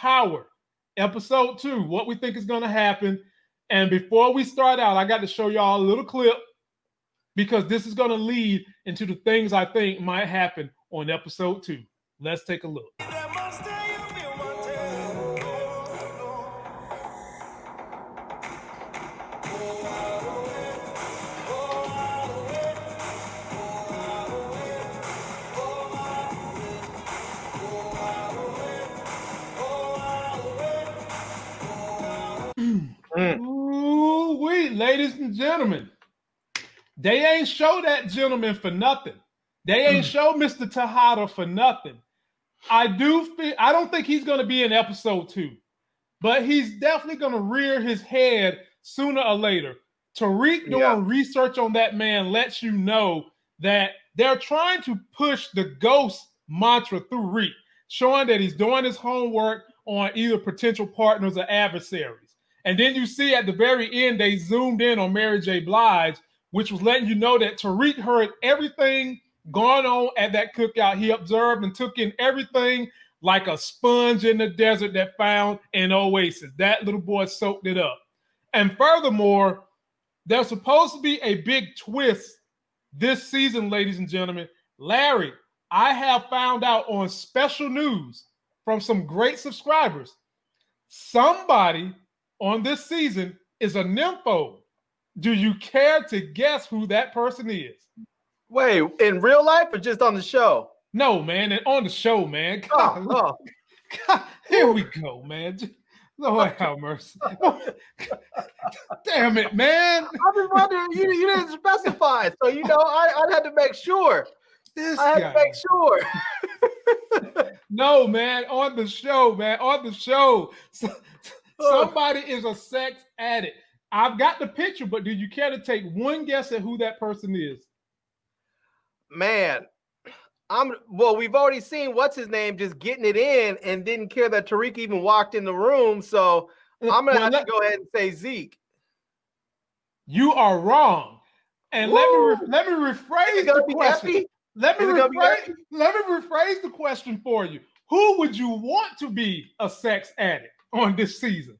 Power, episode two, what we think is going to happen. And before we start out, I got to show y'all a little clip because this is going to lead into the things I think might happen on episode two. Let's take a look. And gentlemen. They ain't show that gentleman for nothing. They ain't mm. show Mr. Tejada for nothing. I do feel I don't think he's gonna be in episode two, but he's definitely gonna rear his head sooner or later. Tariq doing Yeah. research on that man lets you know that they're trying to push the ghost mantra through Reek, showing that he's doing his homework on either potential partners or adversaries. And then you see at the very end, they zoomed in on Mary J. Blige, which was letting you know that Tariq heard everything going on at that cookout. He observed and took in everything like a sponge in the desert that found an oasis. That little boy soaked it up. And furthermore, there's supposed to be a big twist this season, ladies and gentlemen. Larry, I have found out on special news from some great subscribers. Somebody on this season is a nympho. Do you care to guess who that person is? Wait, in real life or just on the show? No, man, and on the show, man. Oh, God, oh. God, here we go, man. Lord have mercy. Damn it, man. I was wondering, you, you didn't specify, so you know, I, I had to make sure. This I had guy. to make sure. No, man, on the show, man, on the show. So- Oh. Somebody is a sex addict. I've got the picture, but do you care to take one guess at who that person is? Man, I'm well, we've already seen what's his name just getting it in and didn't care that Tariq even walked in the room. So I'm gonna Well, have let- to go ahead and say Zeke. You are wrong. And let me Woo! re- let me rephrase the question. Let me Is it gonna be rephrase. Let me rephrase the question for you. Who would you want to be a sex addict on this season?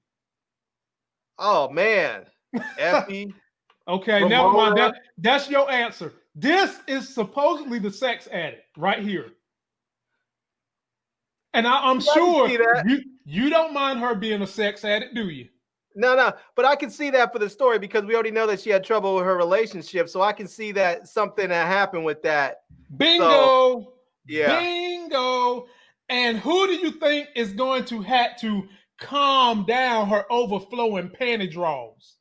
Oh man. Effie. Okay, never mind. That, that's your answer. This is supposedly the sex addict right here. And I, I'm Yeah, sure you, you don't mind her being a sex addict, do you? No, no, but I can see that for the story because we already know that she had trouble with her relationship. So I can see that something that happened with that. Bingo. Yeah. Bingo. And who do you think is going to have to calm down her overflowing panty draws?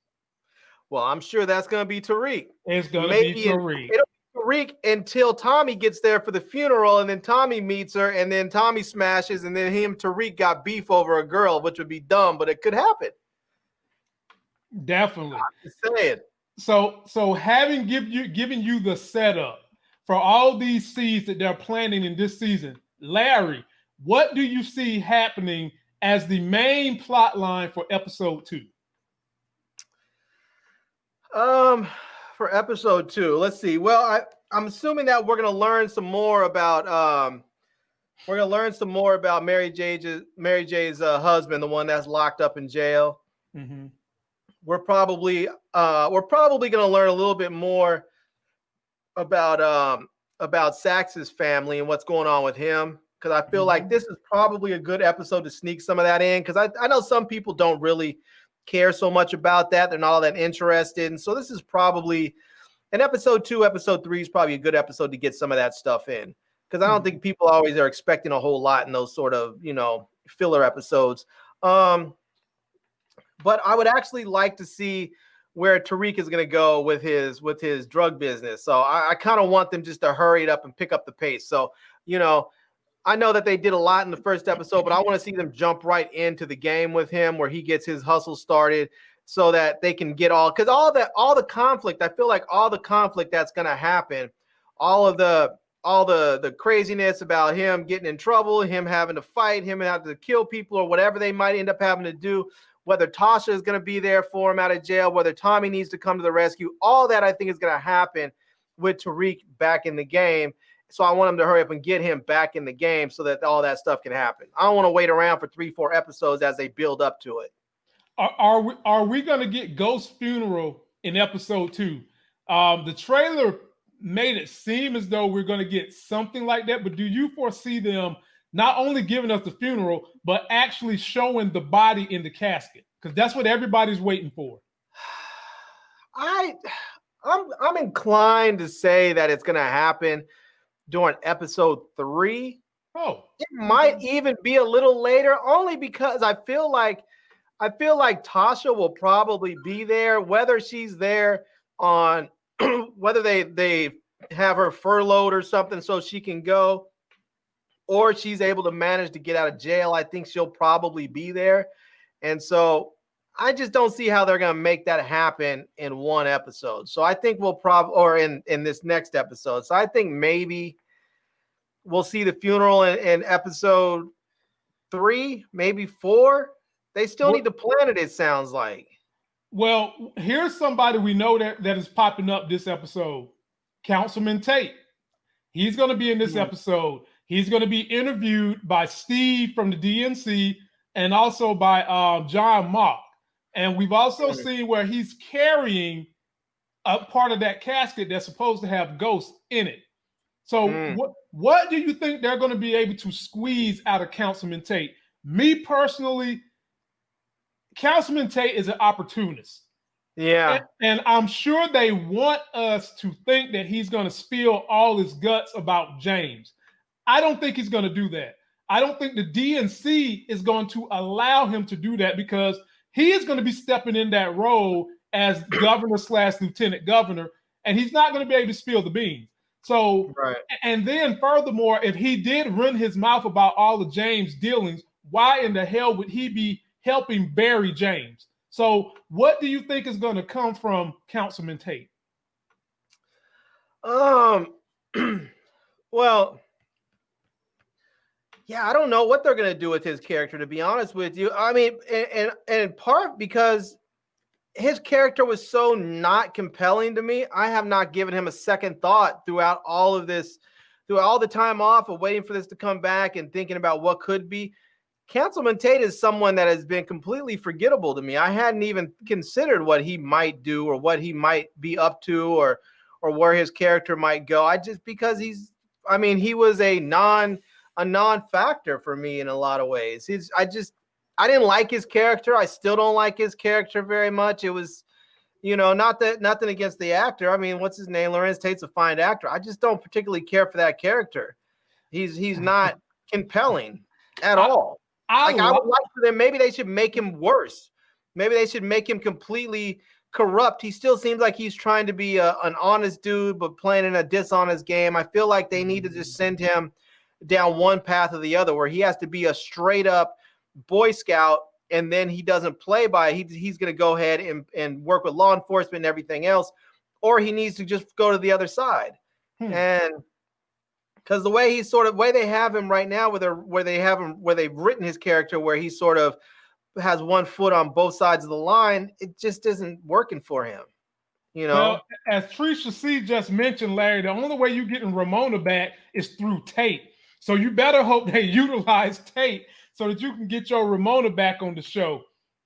Well, I'm sure that's gonna be Tariq. It's going to be it- Tariq. it'll Tariq until Tommy gets there for the funeral, and then Tommy meets her, and then Tommy smashes, and then him Tariq got beef over a girl, which would be dumb, but it could happen. Definitely. Saying. So, so having give you given you the setup for all these seeds that they're planting in this season, Larry, what do you see happening as the main plot line for episode two? Um, for episode two, let's see. Well, I I'm assuming that we're gonna learn some more about um, we're gonna learn some more about Mary J's Mary J's uh, husband, the one that's locked up in jail. Mm-hmm. we're probably uh we're probably going to learn a little bit more about um about Sax's family and what's going on with him because I feel like Mhm. this is probably a good episode to sneak some of that in because I, I know some people don't really care so much about that they're not all that interested and so this is probably an episode two episode three is probably a good episode to get some of that stuff in because I don't Mhm. think people always are expecting a whole lot in those sort of you know filler episodes um but I would actually like to see where Tariq is going to go with his with his drug business. So I, I kind of want them just to hurry it up and pick up the pace. So you know, I know that they did a lot in the first episode, but I want to see them jump right into the game with him where he gets his hustle started, so that they can get all because all that all the conflict. I feel like all the conflict that's going to happen, all of the all the the craziness about him getting in trouble, him having to fight, him having to kill people or whatever they might end up having to do whether Tasha is going to be there for him out of jail, whether Tommy needs to come to the rescue, all that I think is going to happen with Tariq back in the game. So I want them to hurry up and get him back in the game so that all that stuff can happen. I don't want to wait around for three, four episodes as they build up to it. Are, are we are we gonna get Ghost funeral in episode two? Um, the trailer made it seem as though we're gonna get something like that, but do you foresee them not only giving us the funeral, but actually showing the body in the casket? Because that's what everybody's waiting for. I I'm I'm inclined to say that it's gonna happen during episode three. Oh, it might even be a little later, only because I feel like I feel like Tasha will probably be there, whether she's there on whether they they have her furloughed or something so she can go, or she's able to manage to get out of jail. I think she'll probably be there. And so I just don't see how they're going to make that happen in one episode. So I think we'll probably, or in in this next episode. So I think maybe we'll see the funeral in, in episode three, maybe four. They still need to plan it. It sounds like. Well, here's somebody we know that that is popping up this episode, Councilman Tate. He's going to be in this mm-hmm. episode. He's going to be interviewed by Steve from the DNC and also by uh, John Mock. And we've also seen where he's carrying a part of that casket that's supposed to have ghosts in it. So mm. what what do you think they're going to be able to squeeze out of Councilman Tate? Me personally, Councilman Tate is an opportunist. Yeah. And, and, I'm sure they want us to think that he's going to spill all his guts about James. I don't think he's going to do that. I don't think the DNC is going to allow him to do that because he is going to be stepping in that role as governor slash lieutenant governor, and he's not going to be able to spill the beans. So, right. and then furthermore, if he did run his mouth about all of James' dealings, why in the hell would he be helping bury James? So, what do you think is going to come from Councilman Tate? Um, well, yeah, I don't know what they're going to do with his character, to be honest with you. I mean, and, and, and in part because his character was so not compelling to me, I have not given him a second thought throughout all of this, throughout all the time off of waiting for this to come back and thinking about what could be. Councilman Tate is someone that has been completely forgettable to me. I hadn't even considered what he might do or what he might be up to or or where his character might go. I just because he's I mean, he was a non a non-factor for me in a lot of ways. He's I just I didn't like his character. I still don't like his character very much. It was, you know, not that nothing against the actor. I mean, what's his name? Larenz Tate's a fine actor. I just don't particularly care for that character. He's he's not compelling at all. I, like I would like for them. Maybe they should make him worse. Maybe they should make him completely corrupt. He still seems like he's trying to be a, an honest dude, but playing in a dishonest game. I feel like they need to just send him down one path or the other where he has to be a straight up Boy Scout and then he doesn't play by he, he's going to go ahead and, and work with law enforcement and everything else or he needs to just go to the other side. Hmm. and because the way he's sort of way they have him right now where they where they have him where they've written his character where he sort of has one foot on both sides of the line it just isn't working for him you know? Well, as Trisha C just mentioned Larry the only way you're getting Ramona back is through Tate so you better hope they utilize Tate so that you can get your Ramona back on the show.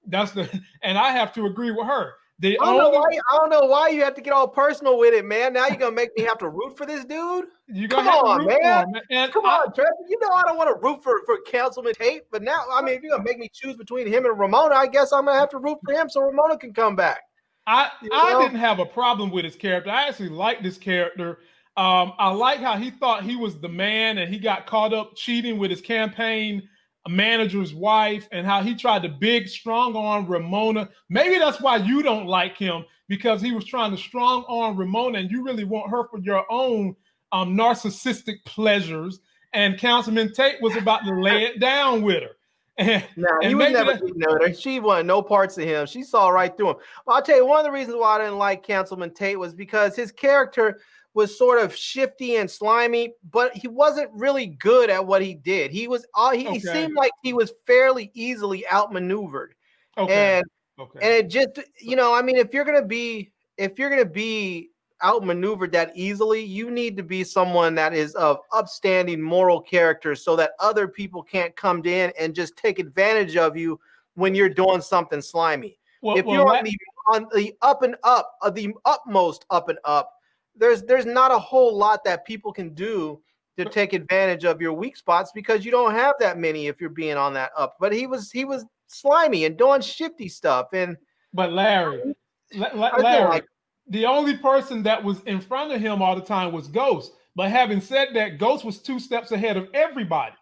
That's the and I have to agree with her. The I, don't only, why, I don't know why you have to get all personal with it, man. Now you're gonna make me have to root for this dude. You come on, man. man. Come I, on, Trevor. You know I don't want to root for for Councilman Tate, but now I mean, if you're gonna make me choose between him and Ramona, I guess I'm gonna have to root for him so Ramona can come back. I you know? I didn't have a problem with his character. I actually liked this character. Um, I like how he thought he was the man and he got caught up cheating with his campaign manager's wife and how he tried to big strong arm Ramona. Maybe that's why you don't like him because he was trying to strong arm Ramona and you really want her for your own um, narcissistic pleasures. And Councilman Tate was about to lay it down with her. And, no, and he was never that, her. She wanted no parts of him. She saw right through him. I'll tell you one of the reasons why I didn't like Councilman Tate was because his character was sort of shifty and slimy, but he wasn't really good at what he did. He was uh, he, okay. he seemed like he was fairly easily outmaneuvered. Okay. And okay. and it just you know, I mean, if you're gonna be if you're gonna be outmaneuvered that easily, you need to be someone that is of upstanding moral character so that other people can't come in and just take advantage of you when you're doing something slimy. Well, if well, you're on the, on the up and up, uh, the utmost up and up, there's there's not a whole lot that people can do to take advantage of your weak spots because you don't have that many if you're being on that up. But he was he was slimy and doing shifty stuff. And but Larry, Larry, like, the only person that was in front of him all the time was Ghost. But having said that, Ghost was two steps ahead of everybody.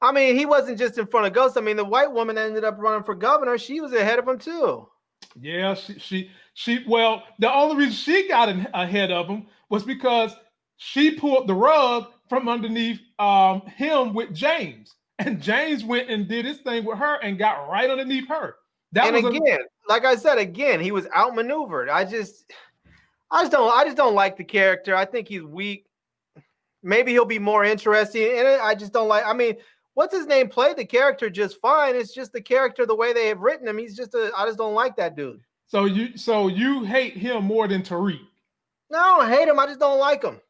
I mean, he wasn't just in front of Ghost. I mean, the white woman ended up running for governor. She was ahead of him too. Yeah, she she she. Well, the only reason she got in, ahead of him was because she pulled the rug from underneath um, him with James, and James went and did his thing with her and got right underneath her. That and again, a- like I said, again, he was outmaneuvered. I just, I just don't, I just don't like the character. I think he's weak. Maybe he'll be more interesting and. I just don't like. I mean, what's his name? Played the character just fine. It's just the character the way they have written him. He's just a. I just don't like that dude. So you, so you hate him more than Tariq? No, I don't hate him. I just don't like him.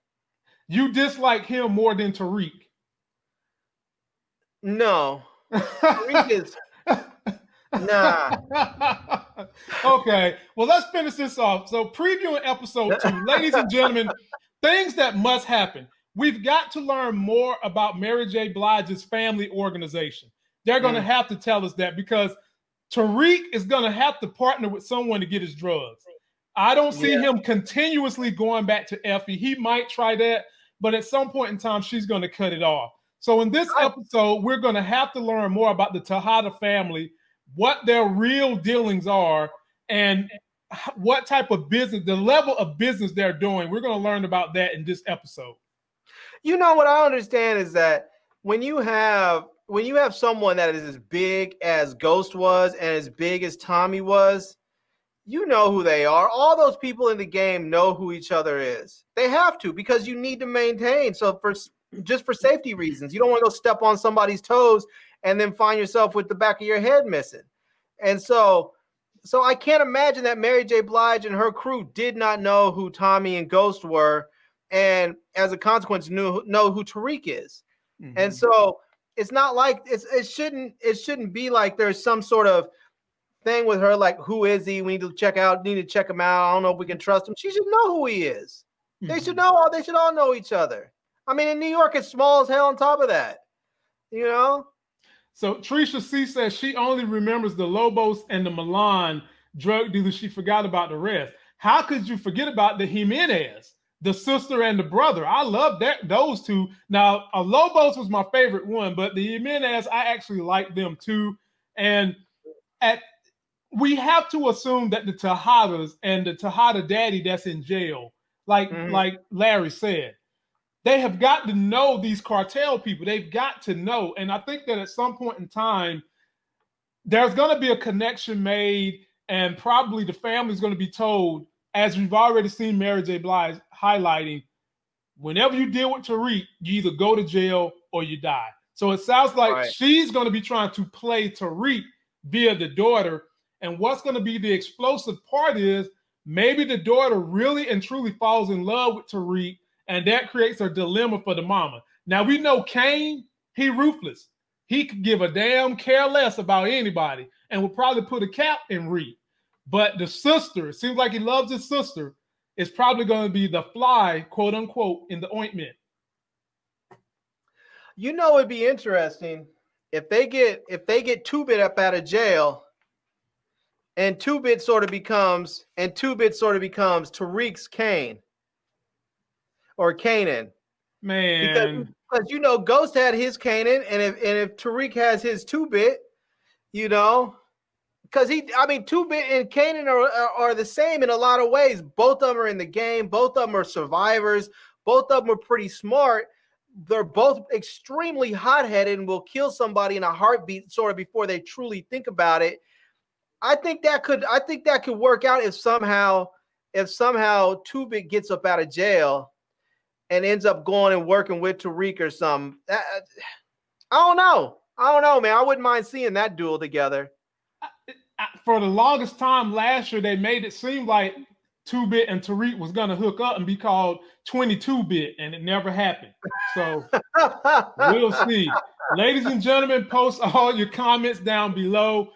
You dislike him more than Tariq? No. Tariq is nah. okay. Well, let's finish this off. So, previewing episode two, ladies and gentlemen, things that must happen. We've got to learn more about Mary J. Blige's family organization. They're going to mm. have to tell us that because Tariq is going to have to partner with someone to get his drugs. I don't see yeah. him continuously going back to Effie. He might try that, but at some point in time, she's going to cut it off. So in this episode, we're going to have to learn more about the Tejada family, what their real dealings are, and what type of business, the level of business they're doing. We're going to learn about that in this episode. You know what I understand is that when you have when you have someone that is as big as Ghost was and as big as Tommy was, you know who they are. All those people in the game know who each other is. They have to because you need to maintain. So for just for safety reasons, you don't want to go step on somebody's toes and then find yourself with the back of your head missing. And so so I can't imagine that Mary J. Blige and her crew did not know who Tommy and Ghost were, and as a consequence, knew know who Tariq is. Mm-hmm. And so it's not like it's it shouldn't it shouldn't be like there's some sort of thing with her, like, who is he? We need to check out, need to check him out. I don't know if we can trust him. She should know who he is. Mm-hmm. They should mm-hmm. know all they should all know each other. I mean, in New York, it's small as hell on top of that. You know? So Trisha C says she only remembers the Lobos and the Milan drug dealers. She forgot about the rest. How could you forget about the Jimenez, the sister and the brother? I love that those two. Now, a Lobos was my favorite one, but the Jimenez, I actually like them too. And at we have to assume that the Tejadas and the Tejada daddy that's in jail, like mm-hmm. like Larry said, they have got to know these cartel people. They've got to know, and I think that at some point in time, there's going to be a connection made, and probably the family's going to be told, as we've already seen Mary J. Blige highlighting, whenever you deal with Tariq, you either go to jail or you die. So it sounds like right. she's going to be trying to play Tariq via the daughter and what's going to be the explosive part is maybe the daughter really and truly falls in love with Tariq, and that creates a dilemma for the mama. Now we know Cane, he ruthless. He could give a damn care less about anybody and will probably put a cap in Reed. But the sister, it seems like he loves his sister, is probably going to be the fly, quote unquote, in the ointment. You know, it'd be interesting if they get if they get two bit up out of jail and two bit sort of becomes and two bit sort of becomes Tariq's Kane or Kanan. Man, because, because you know Ghost had his Kanan, and if and if Tariq has his two bit, you know, because he, I mean, two bit and Kanan are, are, are the same in a lot of ways. Both of them are in the game. Both of them are survivors. Both of them are pretty smart. They're both extremely hot headed and will kill somebody in a heartbeat, sort of before they truly think about it I think that could I think that could work out if somehow if somehow Two Bit gets up out of jail and ends up going and working with Tariq or something. I don't know. I don't know, man. I wouldn't mind seeing that duel together. For the longest time last year, they made it seem like Two Bit and Tariq was gonna hook up and be called 22 Bit, and it never happened. So we'll see. Ladies and gentlemen, post all your comments down below.